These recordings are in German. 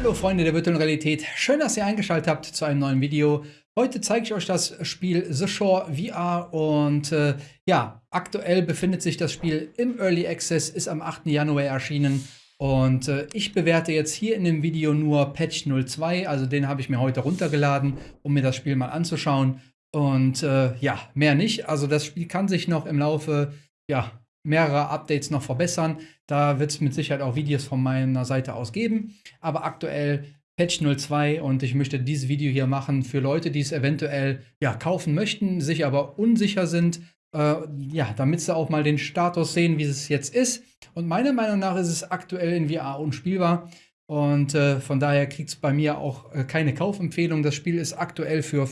Hallo Freunde der virtuellen Realität, schön, dass ihr eingeschaltet habt zu einem neuen Video. Heute zeige ich euch das Spiel The Shore VR und äh, ja, aktuell befindet sich das Spiel im Early Access, ist am 8. Januar erschienen und äh, ich bewerte jetzt hier in dem Video nur Patch 02, also den habe ich mir heute runtergeladen, um mir das Spiel mal anzuschauen und äh, ja, mehr nicht. Also das Spiel kann sich noch im Laufe ja, mehrere Updates noch verbessern. Da wird es mit Sicherheit auch Videos von meiner Seite aus geben. Aber aktuell Patch 02 und ich möchte dieses Video hier machen für Leute, die es eventuell ja, kaufen möchten, sich aber unsicher sind. Äh, ja, damit sie auch mal den Status sehen, wie es jetzt ist. Und meiner Meinung nach ist es aktuell in VR unspielbar. Und äh, von daher kriegt es bei mir auch äh, keine Kaufempfehlung. Das Spiel ist aktuell für,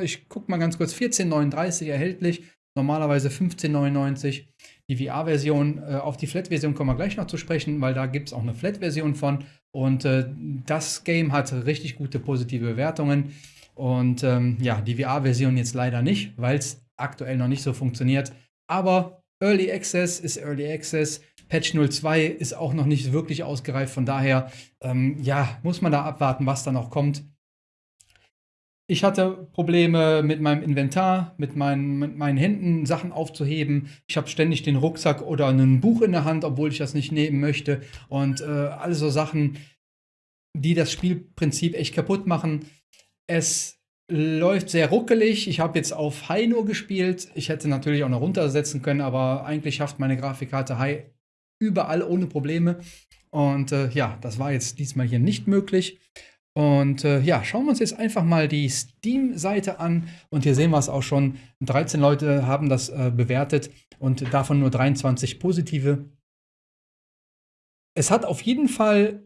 ich gucke mal ganz kurz, 14,39 erhältlich normalerweise 15,99. Die VR-Version, äh, auf die Flat-Version kommen wir gleich noch zu sprechen, weil da gibt es auch eine Flat-Version von. Und äh, das Game hat richtig gute positive Bewertungen. Und ähm, ja, die VR-Version jetzt leider nicht, weil es aktuell noch nicht so funktioniert. Aber Early Access ist Early Access. Patch 02 ist auch noch nicht wirklich ausgereift. Von daher, ähm, ja, muss man da abwarten, was da noch kommt. Ich hatte Probleme mit meinem Inventar, mit meinen, mit meinen Händen Sachen aufzuheben. Ich habe ständig den Rucksack oder ein Buch in der Hand, obwohl ich das nicht nehmen möchte. Und äh, alle so Sachen, die das Spielprinzip echt kaputt machen. Es läuft sehr ruckelig. Ich habe jetzt auf High nur gespielt. Ich hätte natürlich auch noch runtersetzen können, aber eigentlich schafft meine Grafikkarte High überall ohne Probleme. Und äh, ja, das war jetzt diesmal hier nicht möglich. Und äh, ja, schauen wir uns jetzt einfach mal die Steam-Seite an. Und hier sehen wir es auch schon. 13 Leute haben das äh, bewertet und davon nur 23 positive. Es hat auf jeden Fall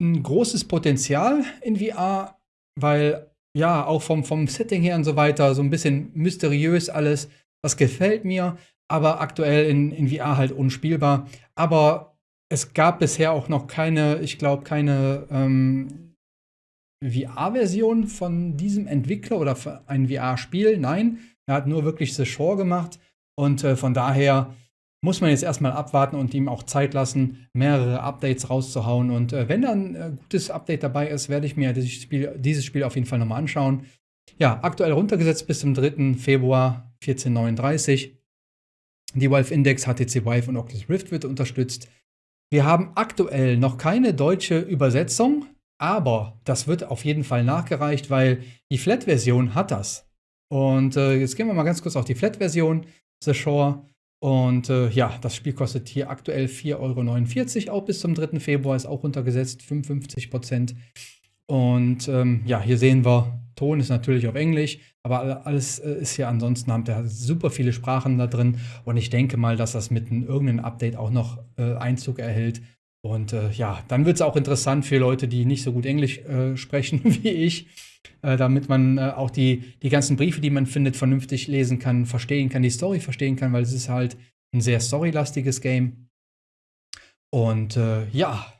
ein großes Potenzial in VR, weil ja, auch vom, vom Setting her und so weiter, so ein bisschen mysteriös alles. Das gefällt mir, aber aktuell in, in VR halt unspielbar. Aber es gab bisher auch noch keine, ich glaube, keine ähm, VR-Version von diesem Entwickler oder ein VR-Spiel. Nein, er hat nur wirklich The Shore gemacht. Und äh, von daher muss man jetzt erstmal abwarten und ihm auch Zeit lassen, mehrere Updates rauszuhauen. Und äh, wenn dann ein äh, gutes Update dabei ist, werde ich mir dieses Spiel, dieses Spiel auf jeden Fall nochmal anschauen. Ja, aktuell runtergesetzt bis zum 3. Februar 1439. Die Valve Index, HTC Vive und Oculus Rift wird unterstützt. Wir haben aktuell noch keine deutsche Übersetzung. Aber das wird auf jeden Fall nachgereicht, weil die Flat-Version hat das. Und äh, jetzt gehen wir mal ganz kurz auf die Flat-Version, The Shore. Und äh, ja, das Spiel kostet hier aktuell 4,49 Euro, auch bis zum 3. Februar ist auch runtergesetzt, 55 Prozent. Und ähm, ja, hier sehen wir, Ton ist natürlich auf Englisch, aber alles äh, ist hier ansonsten, haben da super viele Sprachen da drin. Und ich denke mal, dass das mit einem irgendeinem Update auch noch äh, Einzug erhält. Und äh, ja, dann wird es auch interessant für Leute, die nicht so gut Englisch äh, sprechen wie ich, äh, damit man äh, auch die, die ganzen Briefe, die man findet, vernünftig lesen kann, verstehen kann, die Story verstehen kann, weil es ist halt ein sehr storylastiges Game. Und äh, ja,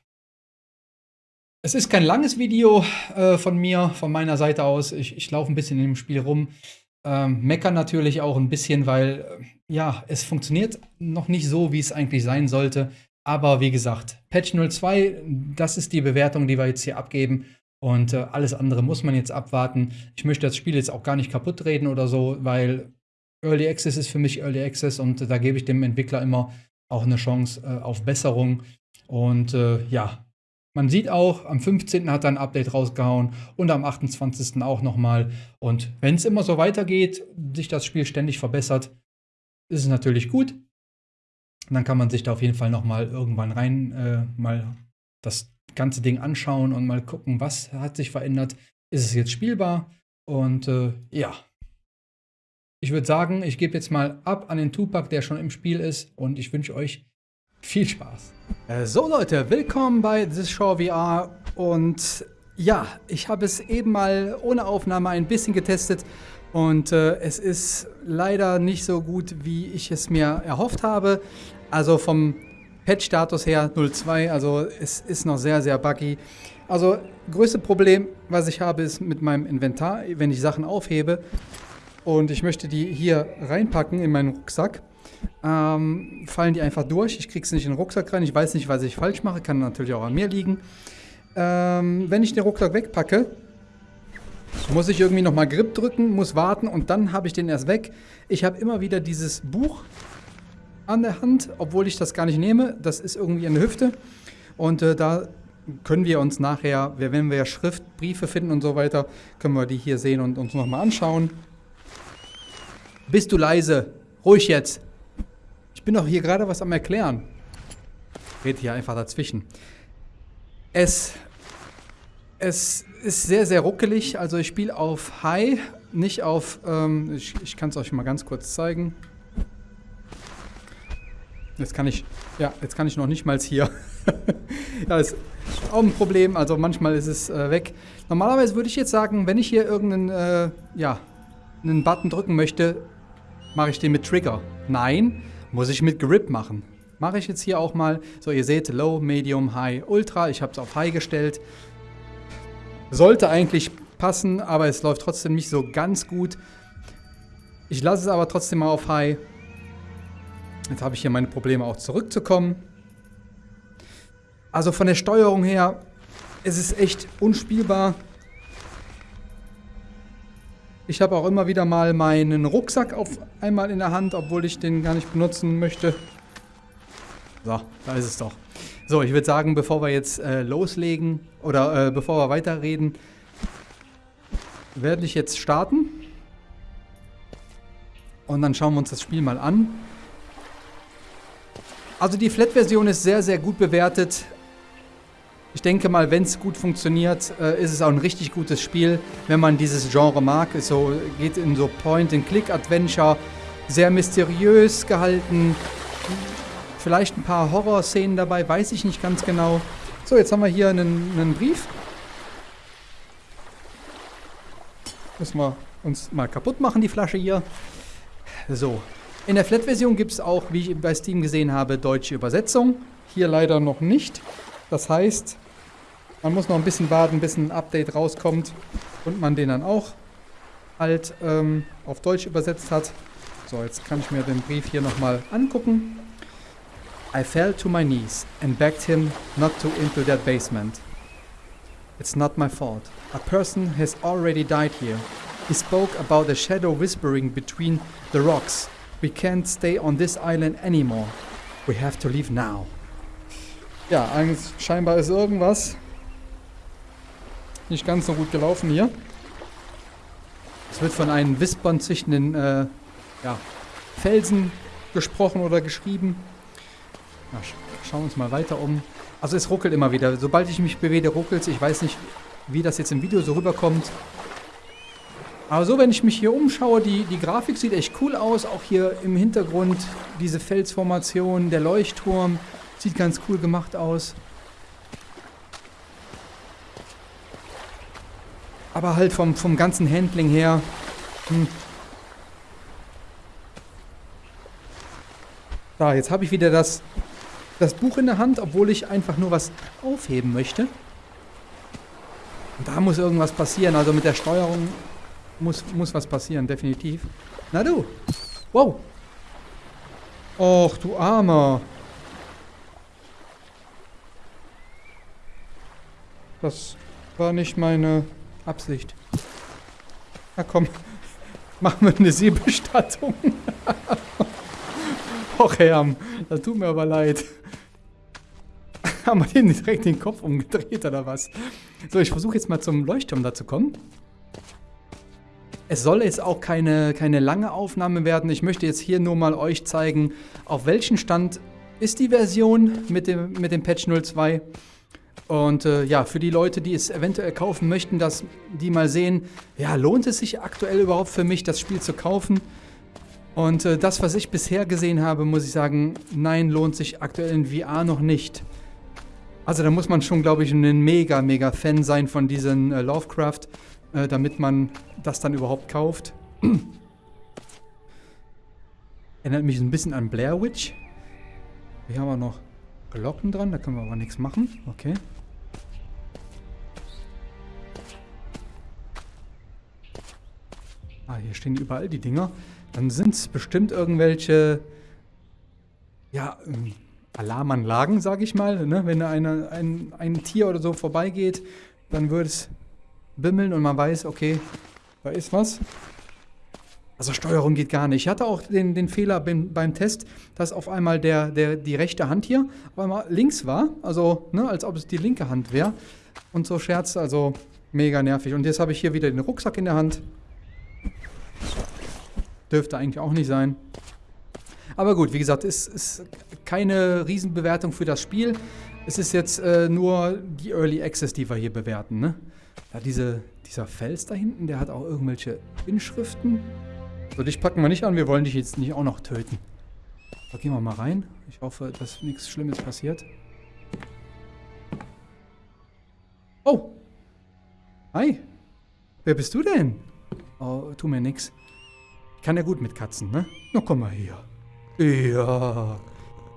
es ist kein langes Video äh, von mir, von meiner Seite aus. Ich, ich laufe ein bisschen in dem Spiel rum. Ähm, meckern natürlich auch ein bisschen, weil ja, es funktioniert noch nicht so, wie es eigentlich sein sollte. Aber wie gesagt, Patch 02, das ist die Bewertung, die wir jetzt hier abgeben. Und äh, alles andere muss man jetzt abwarten. Ich möchte das Spiel jetzt auch gar nicht kaputt reden oder so, weil Early Access ist für mich Early Access und äh, da gebe ich dem Entwickler immer auch eine Chance äh, auf Besserung. Und äh, ja, man sieht auch, am 15. hat er ein Update rausgehauen und am 28. auch nochmal. Und wenn es immer so weitergeht, sich das Spiel ständig verbessert, ist es natürlich gut. Und dann kann man sich da auf jeden Fall noch mal irgendwann rein äh, mal das ganze Ding anschauen und mal gucken, was hat sich verändert. Ist es jetzt spielbar? Und äh, ja, ich würde sagen, ich gebe jetzt mal ab an den Tupac, der schon im Spiel ist. Und ich wünsche euch viel Spaß. Äh, so Leute, willkommen bei This Show VR. Und ja, ich habe es eben mal ohne Aufnahme ein bisschen getestet. Und äh, es ist leider nicht so gut, wie ich es mir erhofft habe. Also vom Patch-Status her 0.2, also es ist noch sehr, sehr buggy. Also größte Problem, was ich habe, ist mit meinem Inventar, wenn ich Sachen aufhebe und ich möchte die hier reinpacken in meinen Rucksack, ähm, fallen die einfach durch. Ich kriege es nicht in den Rucksack rein. Ich weiß nicht, was ich falsch mache, kann natürlich auch an mir liegen. ähm, wenn ich den Rucksack wegpacke, muss ich irgendwie nochmal Grip drücken, muss warten und dann habe ich den erst weg. Ich habe immer wieder dieses Buch an der Hand, obwohl ich das gar nicht nehme. Das ist irgendwie in der Hüfte. Und äh, da können wir uns nachher, wenn wir ja Schriftbriefe finden und so weiter, können wir die hier sehen und uns nochmal anschauen. Bist du leise? Ruhig jetzt. Ich bin doch hier gerade was am Erklären. Red hier einfach dazwischen. Es, es ist sehr, sehr ruckelig. Also ich spiele auf High, nicht auf... Ähm, ich ich kann es euch mal ganz kurz zeigen. Jetzt kann ich... Ja, jetzt kann ich noch nicht mal hier. das ist auch ein Problem. Also manchmal ist es äh, weg. Normalerweise würde ich jetzt sagen, wenn ich hier irgendeinen... Äh, ja, einen Button drücken möchte, mache ich den mit Trigger. Nein, muss ich mit Grip machen. Mache ich jetzt hier auch mal. So, ihr seht Low, Medium, High, Ultra. Ich habe es auf High gestellt. Sollte eigentlich passen, aber es läuft trotzdem nicht so ganz gut. Ich lasse es aber trotzdem mal auf High. Jetzt habe ich hier meine Probleme auch zurückzukommen. Also von der Steuerung her ist es echt unspielbar. Ich habe auch immer wieder mal meinen Rucksack auf einmal in der Hand, obwohl ich den gar nicht benutzen möchte. So, da ist es doch. So, ich würde sagen, bevor wir jetzt äh, loslegen oder äh, bevor wir weiterreden, werde ich jetzt starten. Und dann schauen wir uns das Spiel mal an. Also die Flat-Version ist sehr, sehr gut bewertet. Ich denke mal, wenn es gut funktioniert, äh, ist es auch ein richtig gutes Spiel, wenn man dieses Genre mag. Es so, geht in so Point-and-Click-Adventure, sehr mysteriös gehalten, Vielleicht ein paar Horror-Szenen dabei, weiß ich nicht ganz genau. So, jetzt haben wir hier einen, einen Brief. Müssen wir uns mal kaputt machen, die Flasche hier. So. In der Flat-Version gibt es auch, wie ich bei Steam gesehen habe, deutsche Übersetzung. Hier leider noch nicht. Das heißt, man muss noch ein bisschen warten, bis ein Update rauskommt und man den dann auch halt ähm, auf Deutsch übersetzt hat. So, jetzt kann ich mir den Brief hier nochmal angucken. I fell to my knees and begged him not to into that basement. It's not my fault. A person has already died here. He spoke about a shadow whispering between the rocks. We can't stay on this island anymore. We have to leave now. Ja, scheinbar ist irgendwas nicht ganz so gut gelaufen hier. Es wird von einem Wispern zwischen den äh, ja, Felsen gesprochen oder geschrieben. Na, schauen wir uns mal weiter um. Also es ruckelt immer wieder. Sobald ich mich bewege, ruckelt es. Ich weiß nicht, wie das jetzt im Video so rüberkommt. Aber so, wenn ich mich hier umschaue, die, die Grafik sieht echt cool aus. Auch hier im Hintergrund diese Felsformation, der Leuchtturm. Sieht ganz cool gemacht aus. Aber halt vom, vom ganzen Handling her... Hm. Da, jetzt habe ich wieder das das Buch in der Hand, obwohl ich einfach nur was aufheben möchte. Und da muss irgendwas passieren. Also mit der Steuerung muss, muss was passieren, definitiv. Na du. Wow. Och, du Armer. Das war nicht meine Absicht. Na komm, machen wir eine Seebestattung. Och, Herr, das tut mir aber leid. Haben wir den direkt den Kopf umgedreht oder was? So, ich versuche jetzt mal zum Leuchtturm da zu kommen. Es soll jetzt auch keine, keine lange Aufnahme werden. Ich möchte jetzt hier nur mal euch zeigen, auf welchem Stand ist die Version mit dem, mit dem Patch 02. Und äh, ja, für die Leute, die es eventuell kaufen möchten, dass die mal sehen, ja, lohnt es sich aktuell überhaupt für mich, das Spiel zu kaufen? Und äh, das, was ich bisher gesehen habe, muss ich sagen, nein, lohnt sich aktuell in VR noch nicht. Also da muss man schon, glaube ich, ein mega, mega Fan sein von diesen äh, Lovecraft, äh, damit man das dann überhaupt kauft. Erinnert mich ein bisschen an Blair Witch. Hier haben wir noch Glocken dran, da können wir aber nichts machen. Okay. Ah, hier stehen überall die Dinger. Dann sind es bestimmt irgendwelche, ja, ähm, Alarmanlagen, sage ich mal. Ne? Wenn eine, ein, ein Tier oder so vorbeigeht, dann würde es bimmeln und man weiß, okay, da ist was. Also Steuerung geht gar nicht. Ich hatte auch den, den Fehler beim, beim, Test, dass auf einmal der, der, die rechte Hand hier auf einmal links war. Also, ne, als ob es die linke Hand wäre. Und so Scherz, also mega nervig. Und jetzt habe ich hier wieder den Rucksack in der Hand. Dürfte eigentlich auch nicht sein. Aber gut, wie gesagt, es ist keine Riesenbewertung für das Spiel. Es ist jetzt äh, nur die Early Access, die wir hier bewerten. Ne? Ja, diese, dieser Fels da hinten, der hat auch irgendwelche Inschriften. So, dich packen wir nicht an, wir wollen dich jetzt nicht auch noch töten. So, gehen wir mal rein. Ich hoffe, dass nichts Schlimmes passiert. Oh! Hi! Wer bist du denn? Oh, tu mir nix. Ich kann ja gut mit Katzen, ne? Na, komm mal hier. Ja.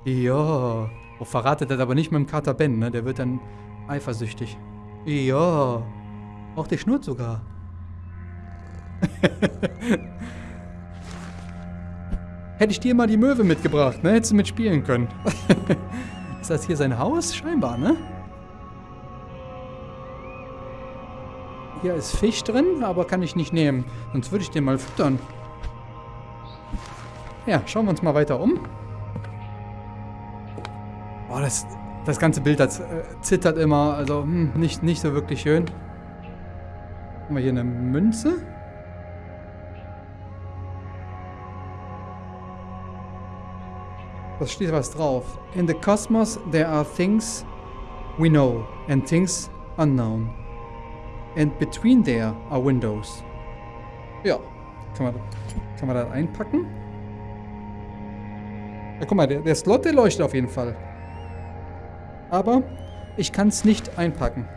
Ja. Oh, verratet das aber nicht mit dem Kater Ben, ne? Der wird dann eifersüchtig. Ja. Auch der schnurrt sogar. Hätte ich dir mal die Möwe mitgebracht, ne? Hättest du mitspielen können. ist das hier sein Haus? Scheinbar, ne? Hier ist Fisch drin, aber kann ich nicht nehmen. Sonst würde ich den mal füttern. Ja, schauen wir uns mal weiter um. Oh, das, das ganze Bild das, äh, zittert immer. Also hm, nicht, nicht so wirklich schön. Haben wir hier eine Münze? Da steht was drauf. In the cosmos there are things we know and things unknown. And between there are windows. Ja, kann man, kann man das einpacken? Ja, guck mal, der, der Slot, der leuchtet auf jeden Fall. Aber ich kann es nicht einpacken.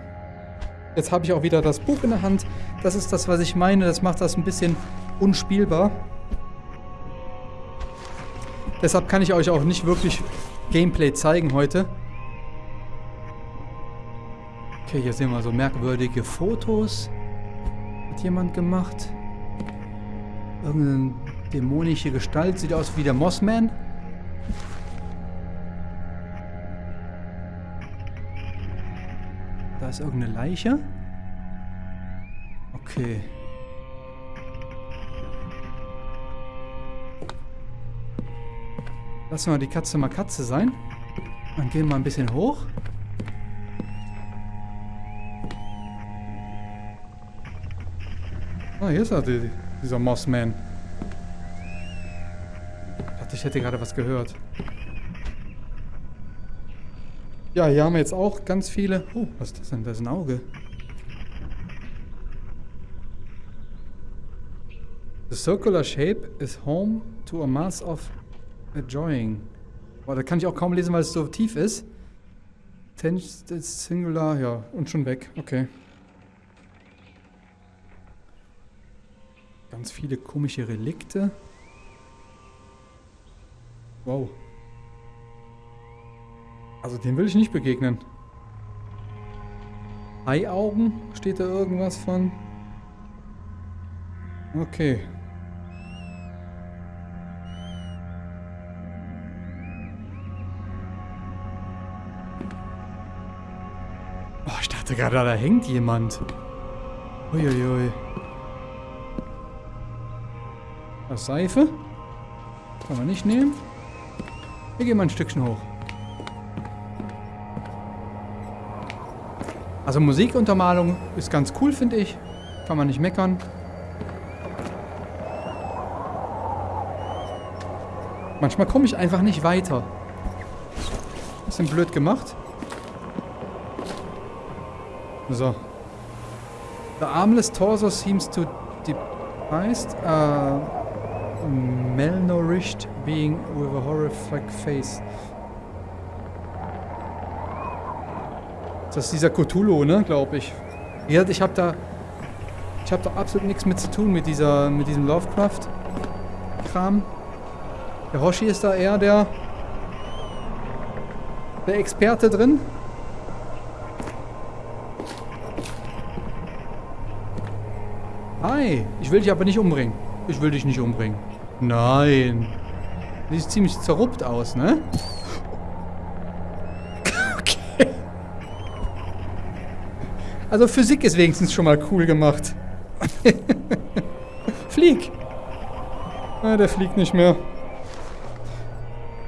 Jetzt habe ich auch wieder das Buch in der Hand. Das ist das, was ich meine. Das macht das ein bisschen unspielbar. Deshalb kann ich euch auch nicht wirklich Gameplay zeigen heute. Okay, hier sehen wir so merkwürdige Fotos. Hat jemand gemacht. Irgendeine dämonische Gestalt. Sieht aus wie der Mossman. Da ist irgendeine Leiche. Okay. Lassen wir die Katze mal Katze sein. Dann gehen wir ein bisschen hoch. Ah, hier ist er, die, dieser Mossman. Ich dachte, ich hätte gerade was gehört. Ja, hier haben wir jetzt auch ganz viele... Oh, was ist das denn? Das ist ein Auge. The circular shape is home to a mass of Enjoying. Boah, da kann ich auch kaum lesen, weil es so tief ist. Tensed Singular, ja, und schon weg. Okay. Ganz viele komische Relikte. Wow. Also dem will ich nicht begegnen. Eiaugen? Steht da irgendwas von? Okay. dachte gerade, da hängt jemand. Uiuiui. Das Seife. Kann man nicht nehmen. Wir gehen mal ein Stückchen hoch. Also Musikuntermalung ist ganz cool, finde ich. Kann man nicht meckern. Manchmal komme ich einfach nicht weiter. Bisschen blöd gemacht. So. The armless torso seems to depressed, uh, malnourished being with a horrific face. Das ist dieser Cthulhu, ne, glaube ich. Ja, ich habe da, ich habe da absolut nichts mit zu tun mit dieser, mit diesem Lovecraft-Kram. Der Hoshi ist da eher der, der Experte drin. Hi, ich will dich aber nicht umbringen. Ich will dich nicht umbringen. Nein. Sieht ziemlich zerruppt aus, ne? Also Physik ist wenigstens schon mal cool gemacht. Flieg! Ah, der fliegt nicht mehr.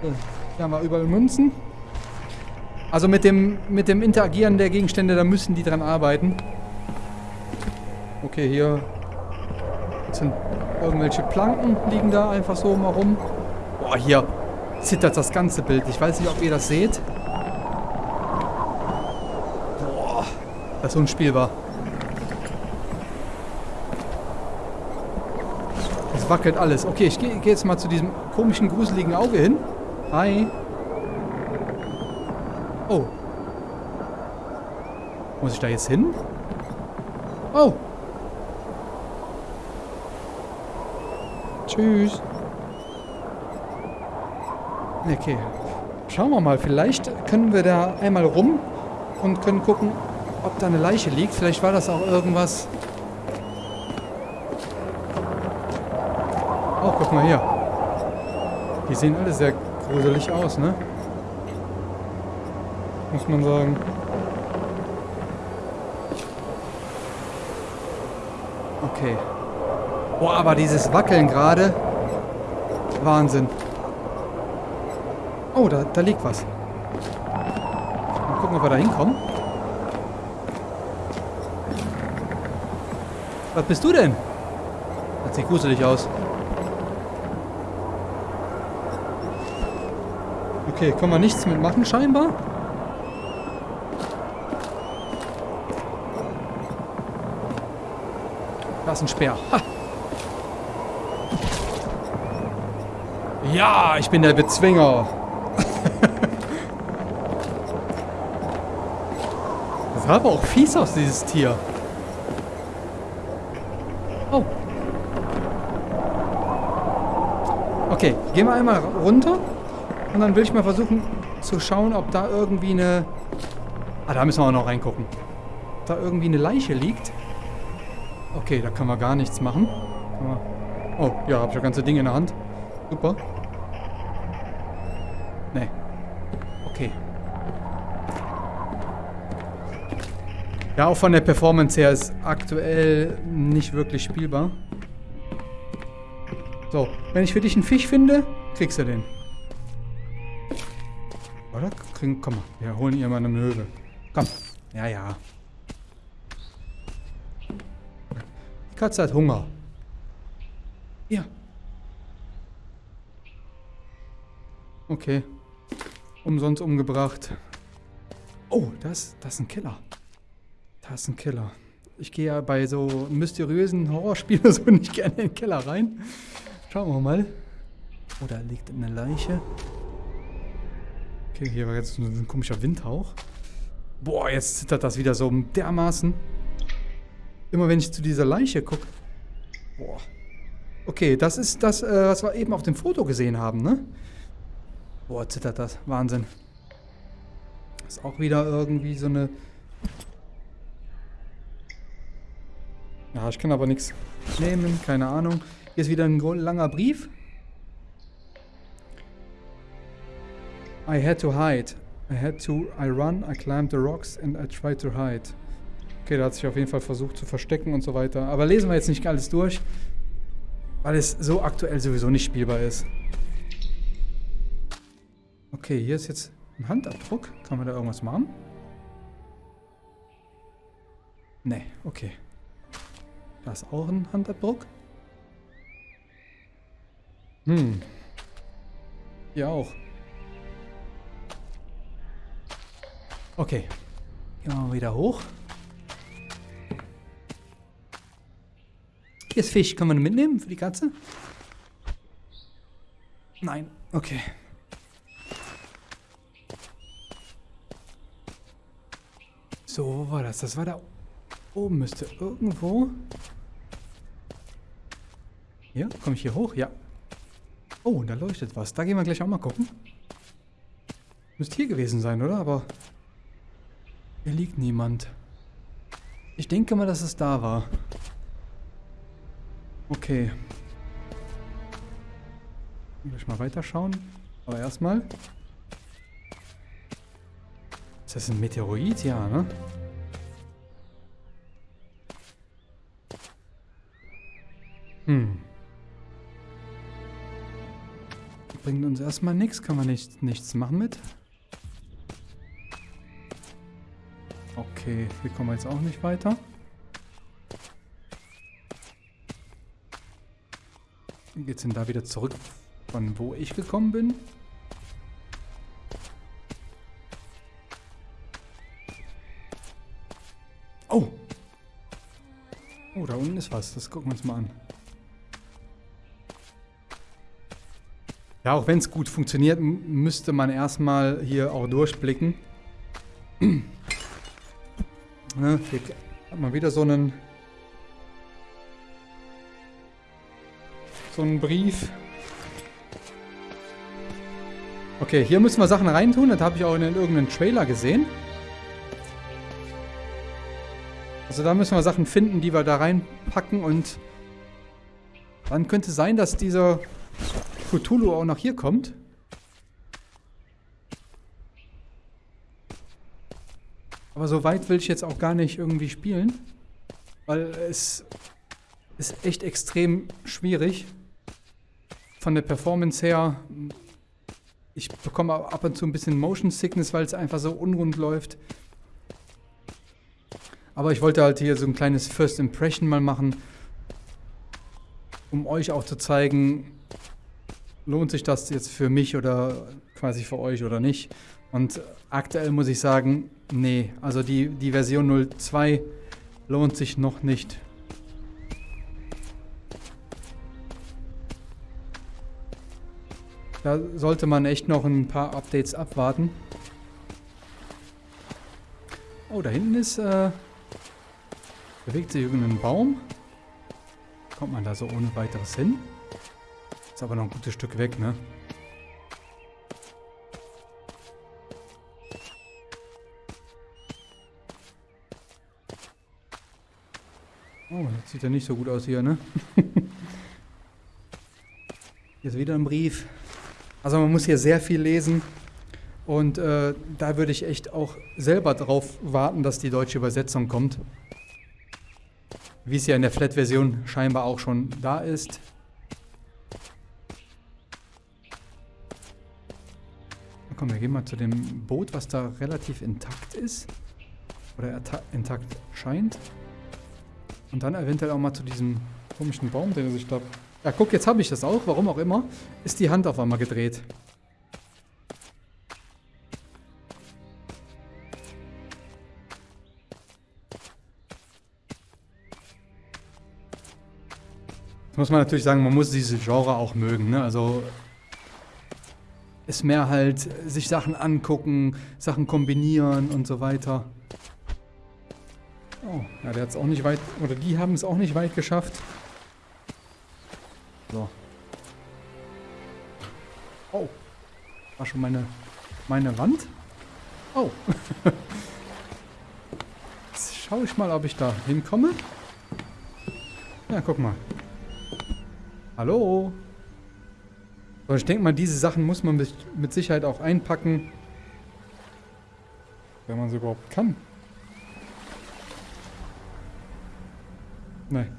Hier haben wir überall Münzen. Also mit dem, mit dem Interagieren der Gegenstände, da müssen die dran arbeiten. Okay, hier sind irgendwelche Planken, liegen da einfach so mal rum. Boah, hier zittert das ganze Bild. Ich weiß nicht, ob ihr das seht. Das ist unspielbar. Es wackelt alles. Okay, ich gehe geh jetzt mal zu diesem komischen, gruseligen Auge hin. Hi. Oh. Muss ich da jetzt hin? Oh. Tschüss. Okay. Schauen wir mal. Vielleicht können wir da einmal rum und können gucken, ob da eine Leiche liegt. Vielleicht war das auch irgendwas... Oh, guck mal hier. Die sehen alle sehr gruselig aus, ne? Muss man sagen. Okay. Boah, aber dieses Wackeln gerade. Wahnsinn. Oh, da, da liegt was. Mal gucken, ob wir da hinkommen. Was bist du denn? Das sieht gruselig aus. Okay, können wir nichts mitmachen scheinbar. Da ist ein Speer. Ha. Ja, ich bin der Bezwinger. das sah aber auch fies aus, dieses Tier. Okay, gehen wir einmal runter. Und dann will ich mal versuchen zu schauen, ob da irgendwie eine... Ah, da müssen wir auch noch reingucken. Ob da irgendwie eine Leiche liegt. Okay, da können wir gar nichts machen. Oh, ja, habe ich das ganze Ding in der Hand. Super. Nee. Okay. Ja, auch von der Performance her ist aktuell nicht wirklich spielbar. Wenn ich für dich einen Fisch finde, kriegst du den. Oder? Kriegen, komm mal, wir holen ihr mal eine Möwe. Komm. Ja, ja. Die Katze hat Hunger. Ja. Okay. Umsonst umgebracht. Oh, das, das ist ein Killer. Das ist ein Killer. Ich gehe ja bei so mysteriösen Horrorspielen so nicht gerne in den Keller rein. Schauen wir mal. Oh, da liegt eine Leiche. Okay, hier war jetzt ein komischer Windhauch. Boah, jetzt zittert das wieder so dermaßen. Immer wenn ich zu dieser Leiche gucke. Boah. Okay, das ist das, äh, was wir eben auf dem Foto gesehen haben, ne? Boah, zittert das. Wahnsinn. Ist auch wieder irgendwie so eine... Ja, ich kann aber nichts nehmen, keine Ahnung. Hier ist wieder ein langer Brief. I had to hide. I had to, I run, I climbed the rocks and I tried to hide. Okay, da hat sich auf jeden Fall versucht zu verstecken und so weiter. Aber lesen wir jetzt nicht alles durch, weil es so aktuell sowieso nicht spielbar ist. Okay, hier ist jetzt ein Handabdruck. Kann man da irgendwas machen? Nee, okay. Da ist auch ein Handabdruck. Hm. Hier auch. Okay. Gehen wir mal wieder hoch. Hier ist Fisch. Können wir ihn mitnehmen für die Katze? Nein. Okay. So, wo war das? Das war da oben. Müsste irgendwo... Hier? Komme ich hier hoch? Ja. Oh, da leuchtet was. Da gehen wir gleich auch mal gucken. Müsste hier gewesen sein, oder? Aber hier liegt niemand. Ich denke mal, dass es da war. Okay. Gleich mal weiterschauen. Aber erstmal. Ist das ein Meteorit? Ja, ne? Hm. Bringt uns erstmal nichts. Kann man nicht, nichts machen mit. Okay, hier kommen wir jetzt auch nicht weiter. Geht's denn da wieder zurück, von wo ich gekommen bin? Oh! Oh, da unten ist was. Das gucken wir uns mal an. Ja, auch wenn es gut funktioniert, müsste man erstmal hier auch durchblicken. ne, hier hat man wieder so einen so einen Brief. Okay, hier müssen wir Sachen reintun. Das habe ich auch in irgendeinem Trailer gesehen. Also da müssen wir Sachen finden, die wir da reinpacken und dann könnte sein, dass dieser Cthulhu auch noch hier kommt. Aber so weit will ich jetzt auch gar nicht irgendwie spielen. Weil es ist echt extrem schwierig. Von der Performance her. Ich bekomme ab und zu ein bisschen Motion Sickness, weil es einfach so unrund läuft. Aber ich wollte halt hier so ein kleines First Impression mal machen. Um euch auch zu zeigen, lohnt sich das jetzt für mich oder quasi für euch oder nicht. Und aktuell muss ich sagen, nee, also die, die Version 02 lohnt sich noch nicht. Da sollte man echt noch ein paar Updates abwarten. Oh, da hinten ist, äh, bewegt sich irgendein Baum. Kommt man da so ohne weiteres hin? Ist aber noch ein gutes Stück weg, ne? Oh, das sieht ja nicht so gut aus hier, ne? hier ist wieder ein Brief. Also man muss hier sehr viel lesen. Und äh, da würde ich echt auch selber darauf warten, dass die deutsche Übersetzung kommt. Wie es ja in der Flat-Version scheinbar auch schon da ist. Komm, wir gehen mal zu dem Boot, was da relativ intakt ist. Oder intakt scheint. Und dann eventuell auch mal zu diesem komischen Baum, den er sich da... Ja, guck, jetzt habe ich das auch. Warum auch immer. Ist die Hand auf einmal gedreht. Muss man natürlich sagen, man muss diese Genre auch mögen. Ne? Also ist mehr halt sich Sachen angucken, Sachen kombinieren und so weiter. Oh, ja, der hat es auch nicht weit, oder die haben es auch nicht weit geschafft. So. Oh. War schon meine, meine Wand? Oh. Jetzt schaue ich mal, ob ich da hinkomme. Ja, guck mal. Hallo? Aber ich denke mal, diese Sachen muss man mit Sicherheit auch einpacken. Wenn man sie überhaupt kann. Nein.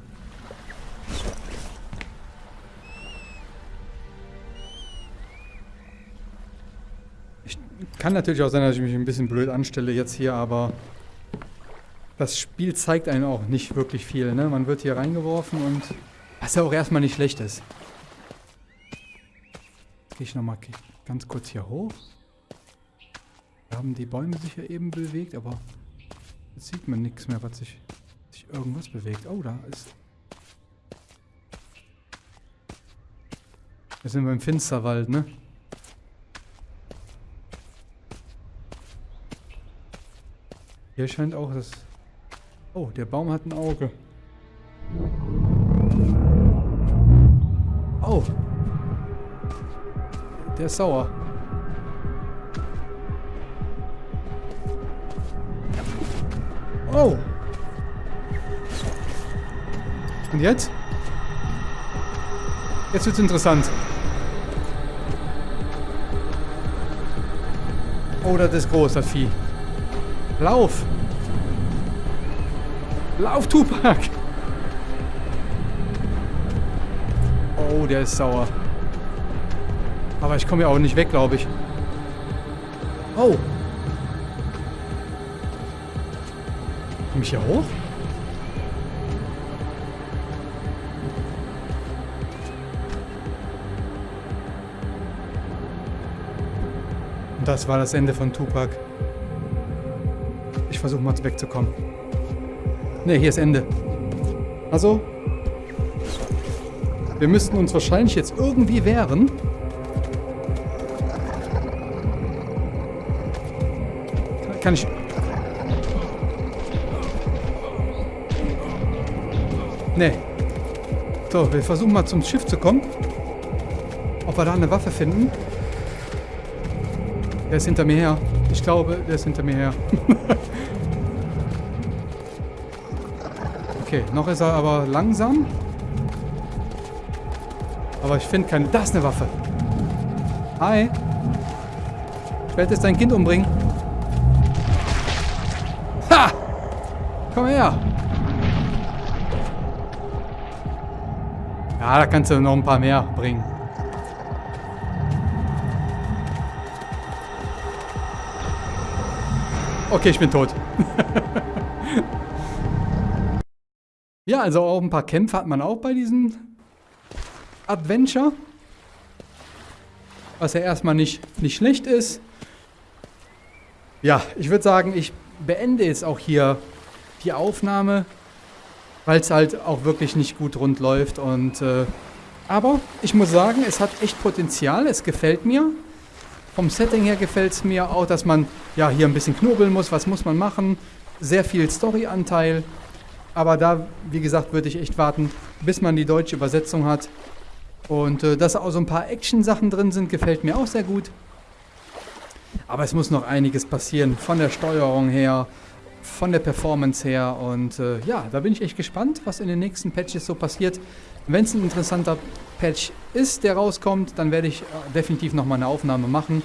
Ich kann natürlich auch sein, dass ich mich ein bisschen blöd anstelle jetzt hier, aber das Spiel zeigt einen auch nicht wirklich viel. Ne? Man wird hier reingeworfen und was ja auch erstmal nicht schlecht ist gehe ich nochmal ganz kurz hier hoch. Da haben die Bäume sich ja eben bewegt, aber jetzt sieht man nichts mehr, was sich, sich irgendwas bewegt. Oh, da ist... Wir sind wir im Finsterwald, ne? Hier scheint auch das... Oh, der Baum hat ein Auge. Oh, der ist sauer. Oh. Und jetzt? Jetzt wird's interessant. Oh, das ist groß, das Vieh. Lauf! Lauf, Tupac! Oh, der ist sauer. Aber ich komme ja auch nicht weg, glaube ich. Oh. Komme ich hier hoch? Das war das Ende von Tupac. Ich versuche mal wegzukommen. Ne, hier ist Ende. Also, wir müssten uns wahrscheinlich jetzt irgendwie wehren. So, wir versuchen mal zum Schiff zu kommen. Ob wir da eine Waffe finden. Der ist hinter mir her. Ich glaube, der ist hinter mir her. okay, noch ist er aber langsam. Aber ich finde keine... Da ist eine Waffe. Hi. Ich werde jetzt dein Kind umbringen. Ha! Komm her. Ja, da kannst du noch ein paar mehr bringen. Okay, ich bin tot. ja, also auch ein paar Kämpfe hat man auch bei diesem Adventure. Was ja erstmal nicht, nicht schlecht ist. Ja, ich würde sagen, ich beende jetzt auch hier die Aufnahme, weil es halt auch wirklich nicht gut rund läuft. Und, äh, aber ich muss sagen, es hat echt Potenzial, es gefällt mir. Vom Setting her gefällt es mir auch, dass man ja hier ein bisschen knobeln muss. Was muss man machen? Sehr viel Story-Anteil. Aber da, wie gesagt, würde ich echt warten, bis man die deutsche Übersetzung hat. Und äh, dass auch so ein paar Action-Sachen drin sind, gefällt mir auch sehr gut. Aber es muss noch einiges passieren, von der Steuerung her, von der Performance her. Und äh, ja, da bin ich echt gespannt, was in den nächsten Patches so passiert. Wenn es ein interessanter Patch ist, der rauskommt, dann werde ich äh, definitiv nochmal eine Aufnahme machen.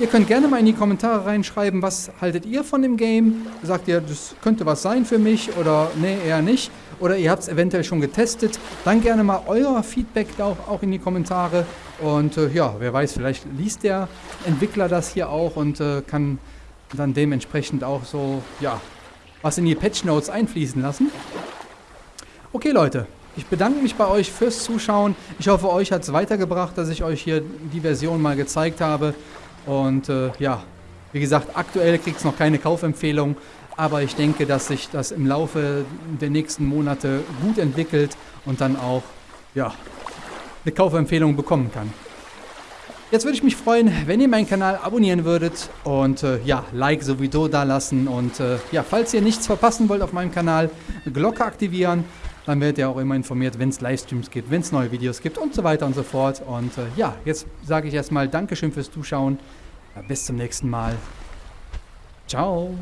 Ihr könnt gerne mal in die Kommentare reinschreiben, was haltet ihr von dem Game? Sagt ihr, das könnte was sein für mich oder nee, eher nicht? Oder ihr habt es eventuell schon getestet? Dann gerne mal euer Feedback da auch, auch in die Kommentare. Und äh, ja, wer weiß, vielleicht liest der Entwickler das hier auch und äh, kann dann dementsprechend auch so, ja, was in die Patch Notes einfließen lassen. Okay, Leute, ich bedanke mich bei euch fürs Zuschauen. Ich hoffe, euch hat es weitergebracht, dass ich euch hier die Version mal gezeigt habe. Und äh, ja, wie gesagt, aktuell kriegt es noch keine Kaufempfehlung. Aber ich denke, dass sich das im Laufe der nächsten Monate gut entwickelt und dann auch ja, eine Kaufempfehlung bekommen kann. Jetzt würde ich mich freuen, wenn ihr meinen Kanal abonnieren würdet und äh, ja, Like sowieso da lassen. Und äh, ja, falls ihr nichts verpassen wollt auf meinem Kanal, Glocke aktivieren dann werdet ihr auch immer informiert, wenn es Livestreams gibt, wenn es neue Videos gibt und so weiter und so fort. Und äh, ja, jetzt sage ich erstmal Dankeschön fürs Zuschauen. Bis zum nächsten Mal. Ciao.